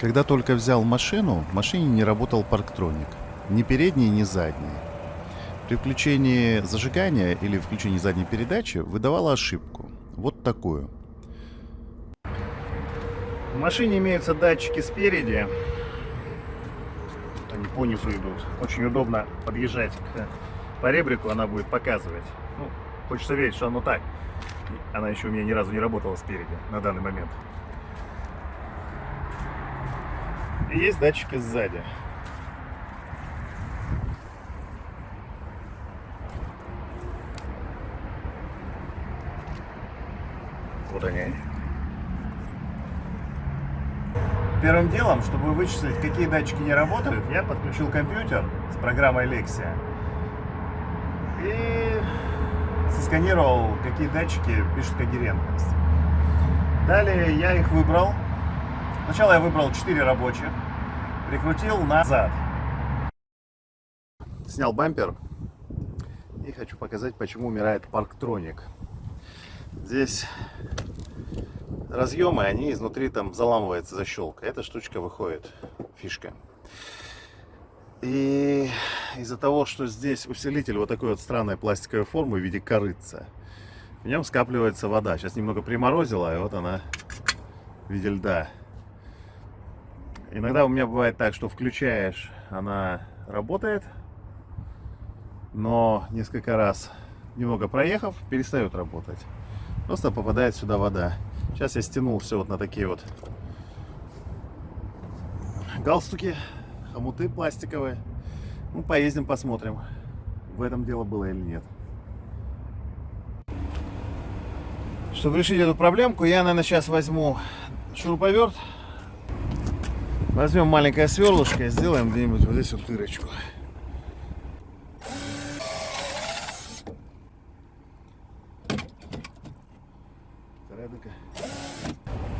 Когда только взял машину, в машине не работал парктроник. Ни передний, ни задний. При включении зажигания или включении задней передачи выдавала ошибку. Вот такую. В машине имеются датчики спереди. Они по низу идут. Очень удобно подъезжать к поребрику, она будет показывать. Ну, хочется верить, что оно так. Она еще у меня ни разу не работала спереди на данный момент. И есть датчики сзади. Вот они. Первым делом, чтобы вычислить, какие датчики не работают, я подключил компьютер с программой Lexia и сосканировал, какие датчики пишут когерентность. Далее я их выбрал Сначала я выбрал 4 рабочих, прикрутил назад. Снял бампер и хочу показать, почему умирает парктроник. Здесь разъемы, они изнутри там заламывается защелка. Эта штучка выходит, фишка. И из-за того, что здесь усилитель вот такой вот странной пластиковой формы в виде корыца, в нем скапливается вода. Сейчас немного приморозила, и вот она в виде льда. Иногда у меня бывает так, что включаешь, она работает, но несколько раз, немного проехав, перестает работать. Просто попадает сюда вода. Сейчас я стянул все вот на такие вот галстуки, хомуты пластиковые. Ну, поездим, посмотрим, в этом дело было или нет. Чтобы решить эту проблемку, я, наверное, сейчас возьму шуруповерт Возьмем маленькое сверлышко и сделаем где-нибудь вот здесь вот дырочку.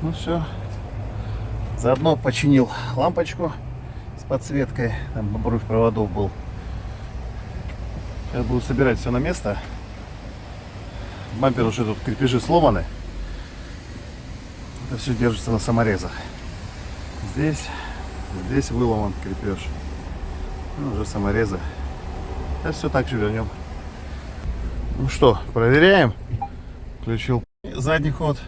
Ну все. Заодно починил лампочку с подсветкой. Там обрыв проводов был. Сейчас буду собирать все на место. Бампер уже тут крепежи сломаны. Это все держится на саморезах. Здесь Здесь выломан крепеж. Ну, уже саморезы. Сейчас все так же вернем. Ну что, проверяем. Включил задний ход.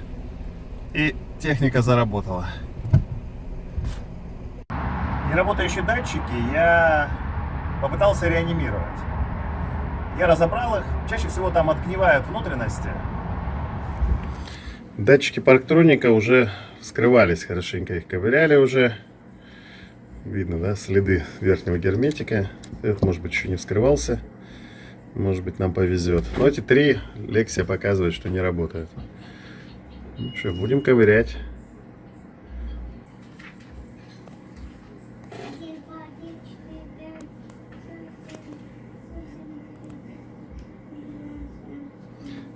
И техника заработала. Неработающие датчики я попытался реанимировать. Я разобрал их. Чаще всего там отгнивают внутренности. Датчики парктроника уже вскрывались хорошенько. Их ковыряли уже. Видно, да, следы верхнего герметика. Этот, может быть, еще не вскрывался. Может быть, нам повезет. Но эти три Лексия показывает, что не работают. Ну что, будем ковырять.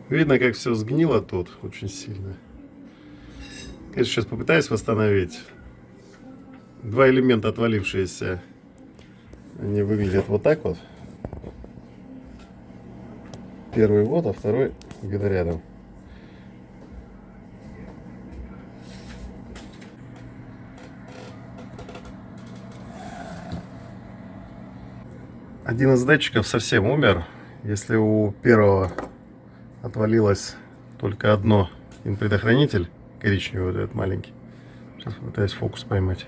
Видно, как все сгнило тут очень сильно. Конечно, сейчас попытаюсь восстановить два элемента отвалившиеся, они выглядят вот так вот. Первый вот, а второй где-то рядом. Один из датчиков совсем умер. Если у первого отвалилось только одно предохранитель, коричневый вот этот маленький. Сейчас пытаюсь фокус поймать.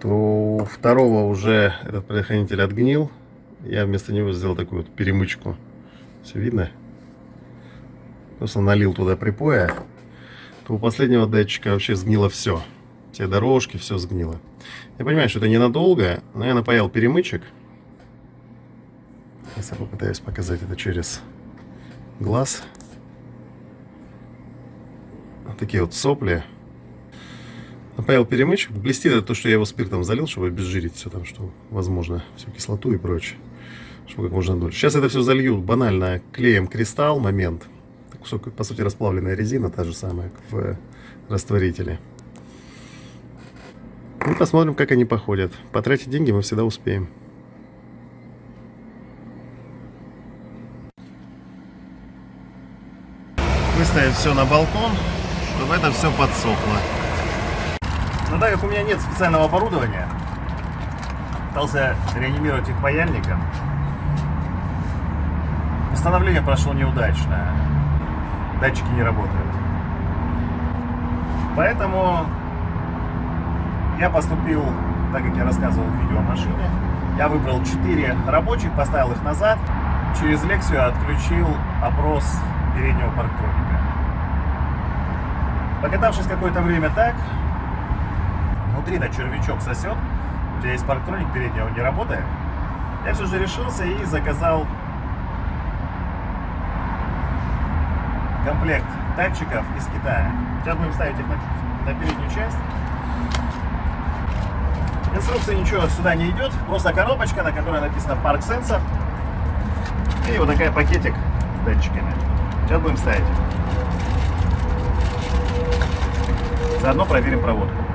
то у второго уже этот предохранитель отгнил. Я вместо него сделал такую вот перемычку. Все видно? Просто налил туда припоя. То у последнего датчика вообще сгнило все. Все дорожки, все сгнило. Я понимаю, что это ненадолго, но я напаял перемычек. Сейчас я попытаюсь показать это через глаз. Вот такие вот сопли. Напаял перемычек. Блестит это то, что я его спиртом залил, чтобы обезжирить все там, что возможно, всю кислоту и прочее. Чтобы как можно дольше. Сейчас это все залью банально клеем кристалл, момент. Кусок, по сути, расплавленная резина, та же самая, в растворителе. И посмотрим, как они походят. Потратить деньги мы всегда успеем. Выставить все на балкон. чтобы это все подсохло. Но так как у меня нет специального оборудования, пытался реанимировать их паяльником. Восстановление прошло неудачно. Датчики не работают. Поэтому я поступил, так как я рассказывал в видео о машине, я выбрал 4 рабочих, поставил их назад, через лекцию отключил опрос переднего парктроника. Покатавшись какое-то время так, внутри на червячок сосет, у тебя есть парктроник передний, он не работает. Я все же решился и заказал комплект датчиков из Китая. Сейчас будем ставить их на, на переднюю часть. Инструкции ничего сюда не идет, просто коробочка, на которой написано Park Sensor. И вот такая пакетик с датчиками. Сейчас будем ставить. Заодно проверим проводку.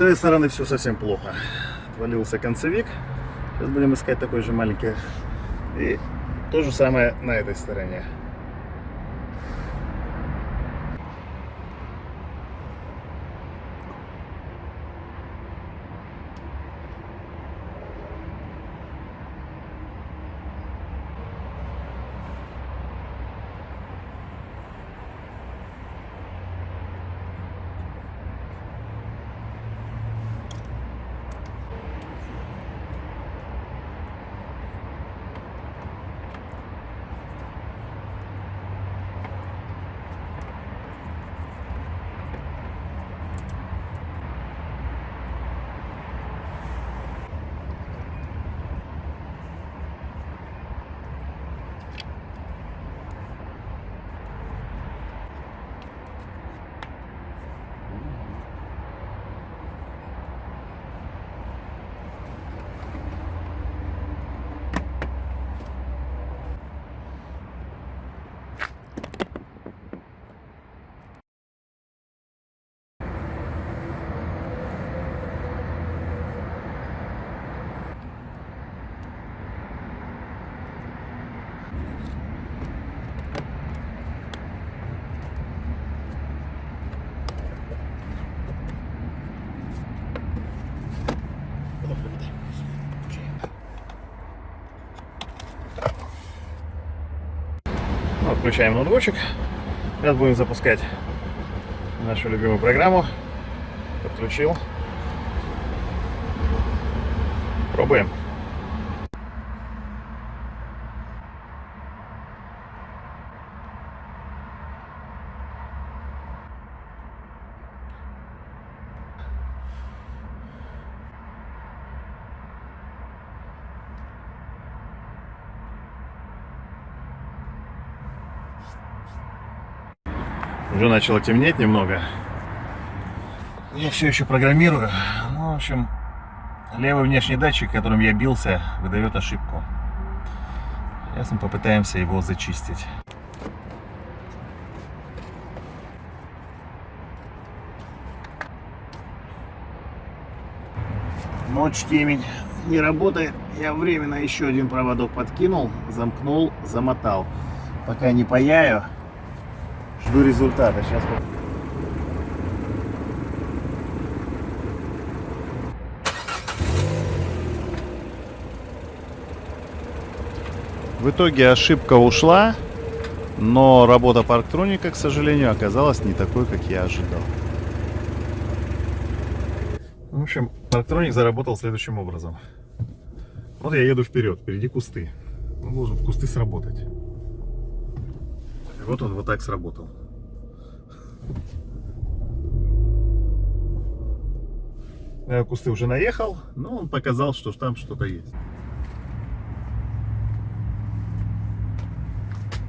С этой стороны все совсем плохо. Отвалился концевик. Сейчас будем искать такой же маленький. И то же самое на этой стороне. Включаем ноутбучик. Сейчас будем запускать нашу любимую программу. Подключил. Пробуем. Уже начало темнеть немного. Я все еще программирую. Ну, в общем, Левый внешний датчик, которым я бился, выдает ошибку. Сейчас мы попытаемся его зачистить. Ночь, темень, не работает. Я временно еще один проводок подкинул, замкнул, замотал. Пока не паяю, жду результата. Сейчас В итоге ошибка ушла, но работа парктроника, к сожалению, оказалась не такой, как я ожидал. В общем, парктроник заработал следующим образом. Вот я еду вперед, впереди кусты. Он должен в кусты сработать. И вот он вот так сработал. Я в кусты уже наехал, но он показал, что там что-то есть.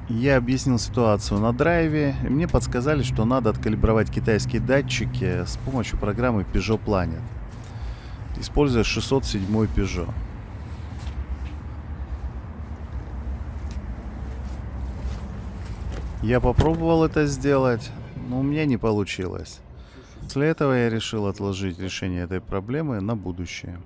Я объяснил ситуацию на драйве, и мне подсказали, что надо откалибровать китайские датчики с помощью программы Peugeot Planet, используя 607 Peugeot. Я попробовал это сделать, но у меня не получилось. После этого я решил отложить решение этой проблемы на будущее.